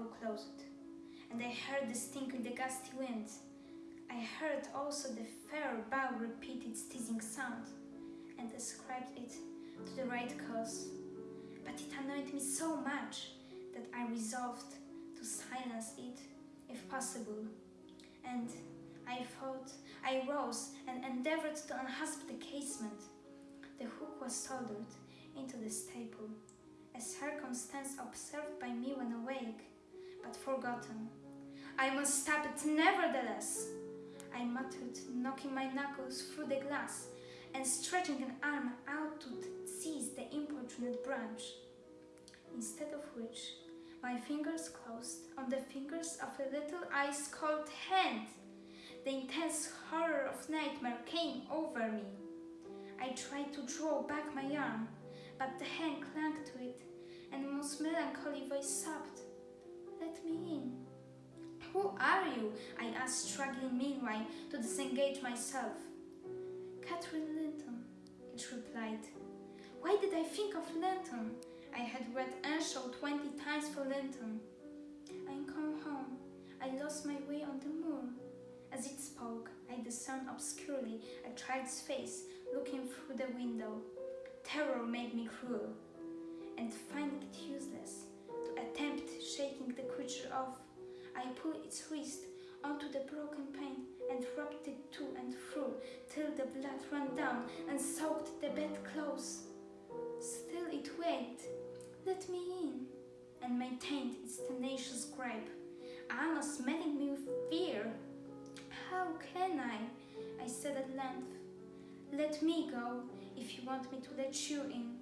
all closed, and I heard distinctly the gusty wind. I heard also the fair bough repeat its teasing sound, and ascribed it to the right cause. But it annoyed me so much that I resolved to silence it, if possible. And I thought I rose and endeavored to unhasp the casement. The hook was soldered into the staple, a circumstance observed by me when awake, but forgotten. I must stop it nevertheless, I muttered, knocking my knuckles through the glass and stretching an arm out to seize the importunate branch. Instead of which, my fingers closed on the fingers of a little ice-cold hand. The intense horror of nightmare came over me. I tried to draw back my arm, but the hand clung to it, and a most melancholy voice sobbed. Who are you? I asked, struggling meanwhile to disengage myself. Catherine Linton, it replied. Why did I think of Linton? I had read Earnshaw twenty times for Linton. I come home. I lost my way on the moor. As it spoke, I discerned obscurely a child's face looking through the window. Terror made me cruel, and finding it useless to attempt shaking the creature off, I pulled its wrist onto the broken pane and rubbed it to and fro till the blood ran down and soaked the bedclothes. Still it wailed, let me in, and maintained its tenacious grip, almost smelling me with fear. How can I? I said at length. Let me go if you want me to let you in.